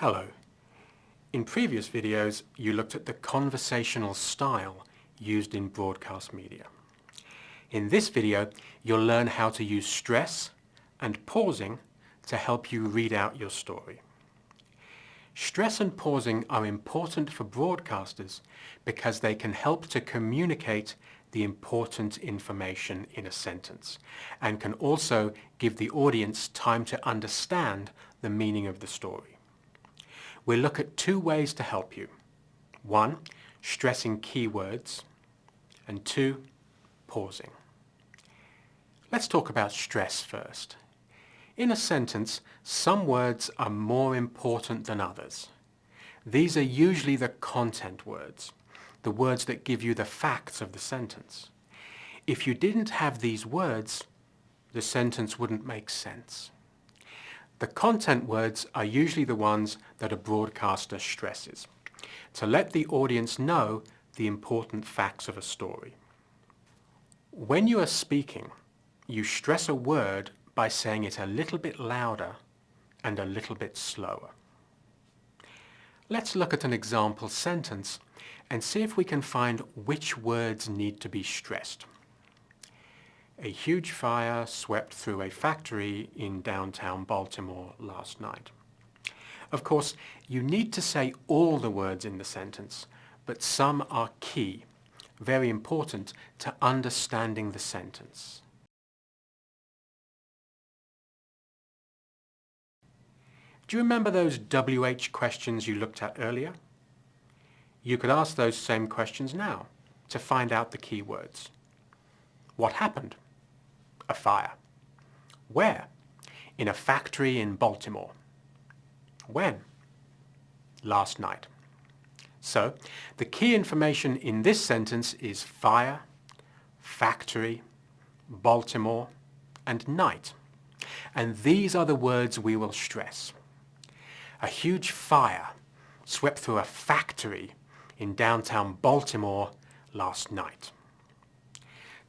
Hello. In previous videos, you looked at the conversational style used in broadcast media. In this video, you'll learn how to use stress and pausing to help you read out your story. Stress and pausing are important for broadcasters because they can help to communicate the important information in a sentence and can also give the audience time to understand the meaning of the story. We'll look at two ways to help you. One, stressing keywords, and two, pausing. Let's talk about stress first. In a sentence, some words are more important than others. These are usually the content words, the words that give you the facts of the sentence. If you didn't have these words, the sentence wouldn't make sense. The content words are usually the ones that a broadcaster stresses to let the audience know the important facts of a story. When you are speaking, you stress a word by saying it a little bit louder and a little bit slower. Let's look at an example sentence and see if we can find which words need to be stressed. A huge fire swept through a factory in downtown Baltimore last night. Of course, you need to say all the words in the sentence, but some are key, very important to understanding the sentence. Do you remember those WH questions you looked at earlier? You could ask those same questions now to find out the key words. What happened? A fire. Where? In a factory in Baltimore. When? Last night. So, the key information in this sentence is fire, factory, Baltimore, and night. And these are the words we will stress. A huge fire swept through a factory in downtown Baltimore last night.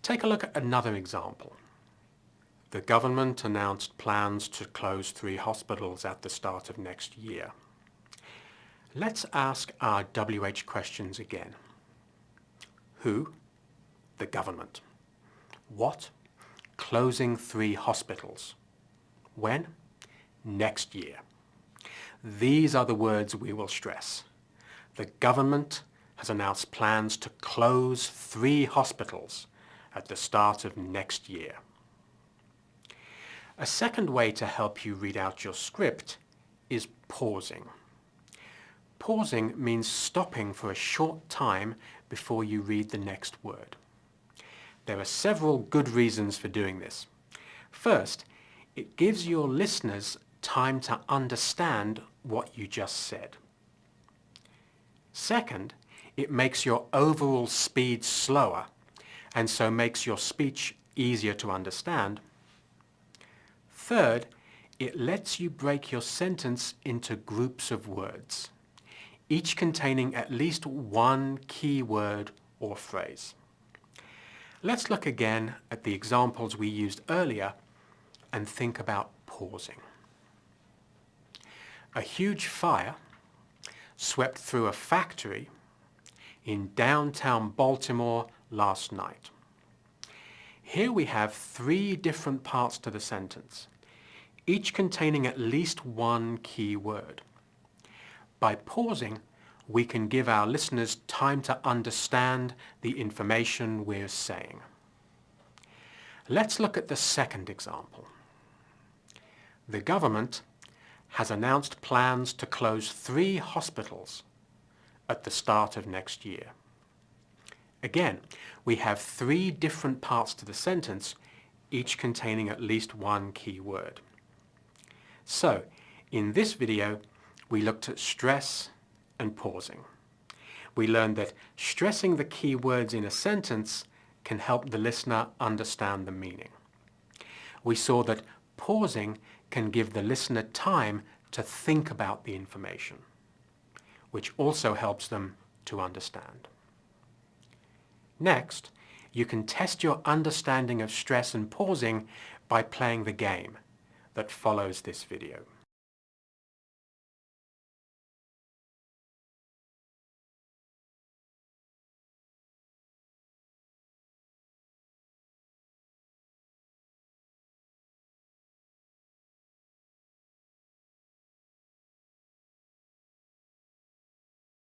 Take a look at another example. The government announced plans to close three hospitals at the start of next year. Let's ask our WH questions again. Who? The government. What? Closing three hospitals. When? Next year. These are the words we will stress. The government has announced plans to close three hospitals at the start of next year. A second way to help you read out your script is pausing. Pausing means stopping for a short time before you read the next word. There are several good reasons for doing this. First, it gives your listeners time to understand what you just said. Second, it makes your overall speed slower and so makes your speech easier to understand Third, it lets you break your sentence into groups of words, each containing at least one key word or phrase. Let's look again at the examples we used earlier and think about pausing. A huge fire swept through a factory in downtown Baltimore last night. Here we have three different parts to the sentence each containing at least one key word. By pausing, we can give our listeners time to understand the information we're saying. Let's look at the second example. The government has announced plans to close three hospitals at the start of next year. Again, we have three different parts to the sentence, each containing at least one key word. So, in this video, we looked at stress and pausing. We learned that stressing the key words in a sentence can help the listener understand the meaning. We saw that pausing can give the listener time to think about the information, which also helps them to understand. Next, you can test your understanding of stress and pausing by playing the game that follows this video.